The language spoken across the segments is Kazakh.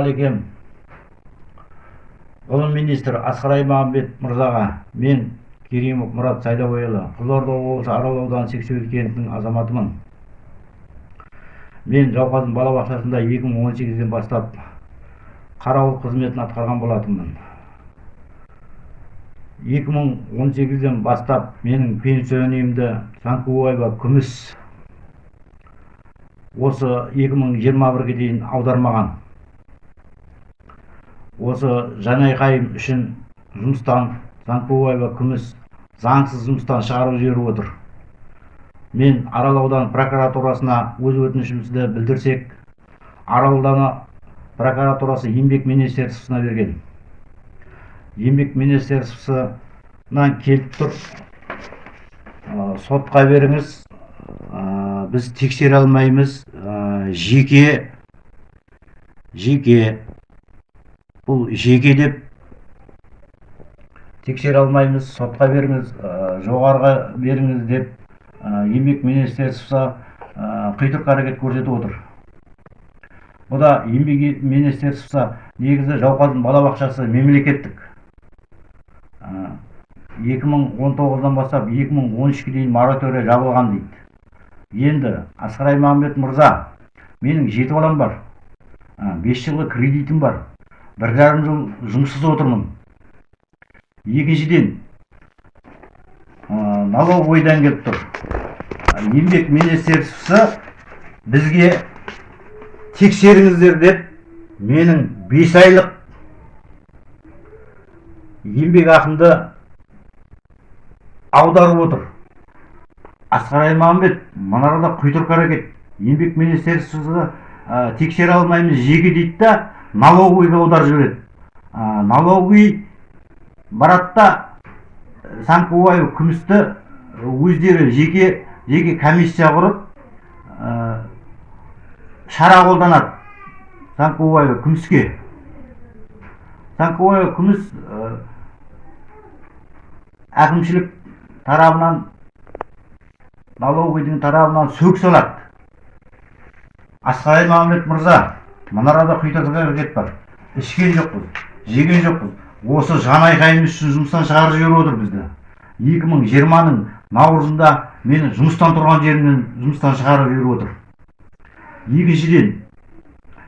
ассалаумағалейкум ғылым министрі асқар аймағамбет мырзаға мен керимов мұрат сайлауұлы қызылорда облысы арал ауданы сексеуіл кентінің азаматымын. Мен жауқазын балабақшасында 2018-ден бастап қарауыл қызметін атқарған болатынмын. 2018-ден бастап менің пенсионерімді санкубаева күміс осы 2021-ге дейін аудармаған. Осы жанайқайым үшін жұмыстан занкубаева күміс заңсыз жұмыстан шығарып жіберіп отыр. Мен арал ауданы прокуратурасына өз өтінішімізді білдірсек арал ауданы прокуратурасы еңбек министерствосына берген. Еңбек министерствосынан келіп тұр. Сотқа беріңіз. Біз тексере алмаймыз. Жеке жеке бұл жеке деп тексере алмаймыз сотқа беріңіз жоғарыға беріңіз деп еңбек министерствосы құйтырқы әрекет көрсетіп отыр. Бұда еңбек министерствосы негізі жауқазын балабақшасы мемлекеттік. 2019-дан бастап 2013-ге дейін моратория жабылған дейді. Енді асқар аймағамбет мырза менің жеті балам бар. Бес жылғы кредитім бар. Бір жарым жыл жұмыссыз отырмын. Екіншіден налоговойдан келіп тұр. Еңбек министерствосы бізге тексеріңіздер деп менің бес айлық еңбек ақымды аударып отыр. Асқар аймағамбет мына арада құйтырқы әрекет. Еңбек министерствосы тексере алмаймыз жеке дейді да налоговыйға аударып жібереді налоговый барады да санкубаев күмісті өздері жеке жеке комиссия құрып шара қолданады санкубаева күміске. Санкубаева күміс әкімшілік тарабынан налоговыйдың тарабынан сөк салады. Асқар аймағамбет мырза мына арада әрекет бар. Ішкен жоқпыз жеген жоқпыз. Осы жан айқайымыз үшін жұмыстан шығарып жіберіп отыр бізді. Екі мың жиырманың наурызында мені жұмыстан тұрған жерімнен жұмыстан шығарып жіберіп отыр. Екіншіден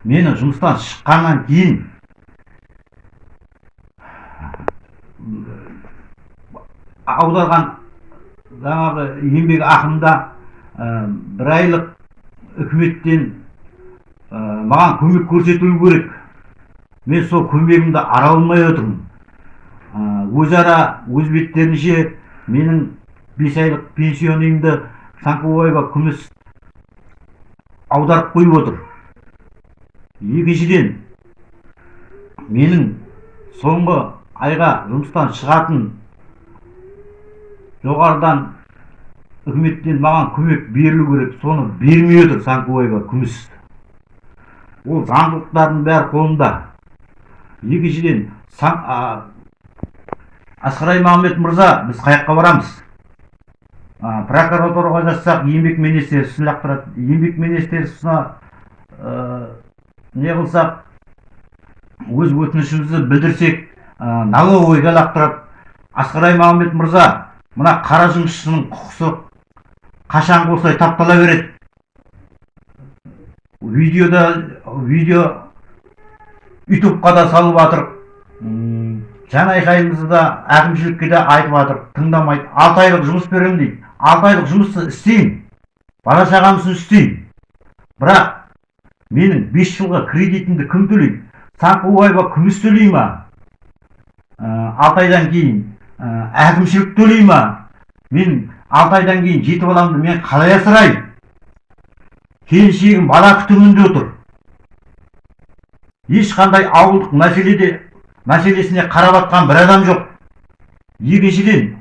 мені жұмыстан шыққаннан кейін аударған жаңағы еңбек ақымда бір айлық үкіметтен маған көмек көрсетілу керек. Мен сол көмегімді ара алмай отырмын. Өзара өз беттерінше менің бес айлық пенсионымды санкубаева күміс аударып қойып отыр. Екіншіден менің соңғы айға жұмыстан шығатын жоғарыдан үкіметтен маған көмек берілу керек. Соны бермей отыр санкубаева күміс. Ол заңдылықтардың бәрі қолында. Екіншіден асқар аймағамбет мырза біз қай жаққа барамыз прокуратураға жазсақ еңбек министерствосын лақтырады. Еңбек министерствосына не қылсақ өз өтінішімізді білдірсек налоговойға лақтырады. Асқар аймағамбет мырза мына қара жұмысшының құқысы қашан осылай таптала береді? Видеода видео ютубқа да салып жатыр жан айқайымызды да әкімшілікке де айтып жатыр тыңдамайды. Алты айлық жұмыс беремін дейді. Алты айлық жұмысты істеймін бала шағам үшін істеймін бірақ менің бес жылға кредитімді кім төлейді? Санкубаева күміс төлей ма? Алты айдан кейін әкімшілік төлей ма? Мен алты айдан кейін жеті баламды мен қалай асыраймын келіншегім бала күтімінде отыр. Ешқандай ауылдық мәселеде мәселесіне қарап жатқан бір адам жоқ. Екіншіден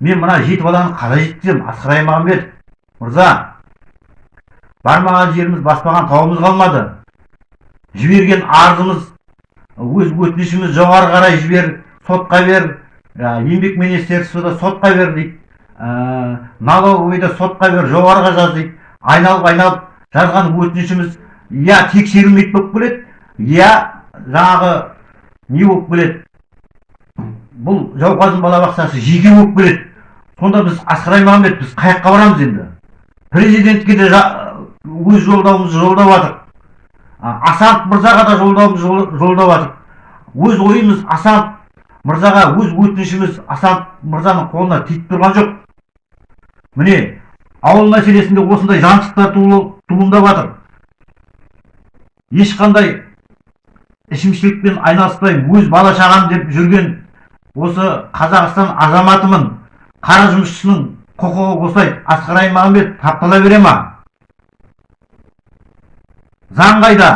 мен мына жеті баланы қалай жеткіземін асқар аймағамбетов мырза бармаған жеріміз баспаған тауымыз қалмады. Жіберген арызымыз өз өтінішіміз жоғары қарай жібер сотқа бер. Еңбек министерствода сотқа бер дейді. Налоговыйда сотқа бер жоғарыға жаз дейді. Айналып айналып жазған өтінішіміз я тексерілмейді болып келеді я жаңағы не болып келеді? Бұл жауқазын балабақшасы жеке болып келеді. Сонда біз асқар аймағамбет біз қай жаққа барамыз енді. Президентке де өз жолдауымызды жолдап жатырық асанов мырзаға да жолдауымызды жол- жолдап жатырық өз ойымыз асанов мырзаға өз өтінішіміз асанов мырзаның қолына тиіп тұрған жоқ. Міне ауыл мәселесінде осындай жаншықтар туыл- туындап жатыр ешқандай ішімшілікпен айналыспай өз бала шағам деп жүрген осы қазақстан азаматымын қара жұмысшысының құқығы босайды асқар аймағамбет таптала бере ма? Заң қайда?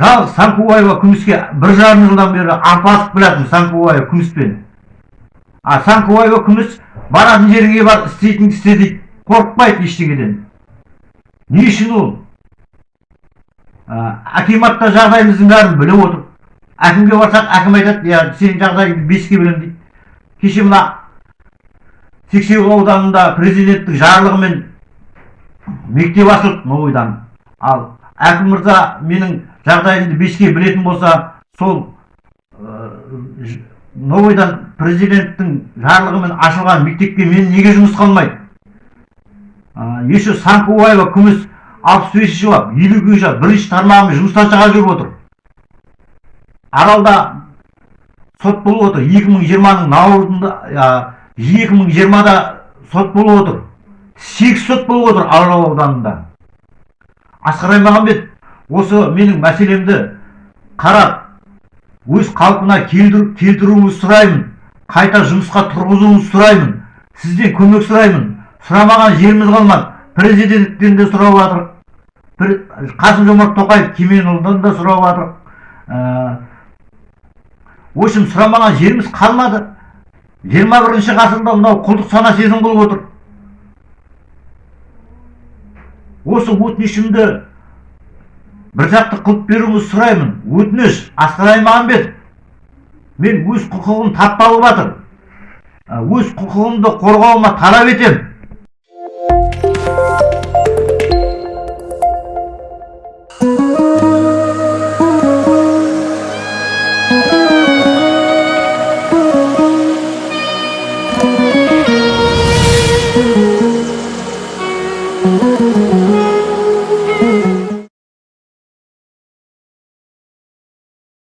Жалғыз санкубаева күміске бір жарым жылдан бері арпалысып келатырмын санкубаева күміспен. А санкубаева күміс баратын жеріңе бар істейтінді істе дейді. Қорықпайды ештеңеден не үшін ол ә, акимат та жағдайымыздың бәрін біліп отыр әкімге барсақ әкім айтады иә сенің жағдайыңды беске білемін дейді кеше мына сексеуіл ауданында президенттің жарлығымен мектеп ашылды новойдан ал әкім мырза менің жағдайымды беске білетін болса сол новойдан президенттің жарлығымен ашылған мектепке мен неге жұмысқа алмайды еще санкубаева күміс алпыс бесінші бап бап бірінші тармағымен жұмыстан шығарып жүріп отыр. Аралда сот болып отыр. екі мың жиырманың наурызында екі мың жиырмада сот болып отыр. Сегіз сот болып отыр арал ауданында. Асқар аймағамбет осы менің мәселемді қарап өз қалпына келтіру- келтіруіңізді сұраймын қайта жұмысқа тұрғызуыңызды сұраймын сізден көмек сұраймын. Сұрамаған жеріміз қалмады. Президенттен де сұрап жатырық Пр- қасым жомарт тоқаев кеменұлынан да сұрап жатырық Ә, в общем сұрамаған жеріміз қалмады. Жиырма бірінші ғасырда мынау құлдық сана сезім қылып отыр. Осы өтінішімді біржақты қылып беруіңізді сұраймын. Өтініш асқар аймағамбетов мен өз құқығым тапталып жатыр. Ә, өз құқығымды қорғауыма талап етемін. Thank you.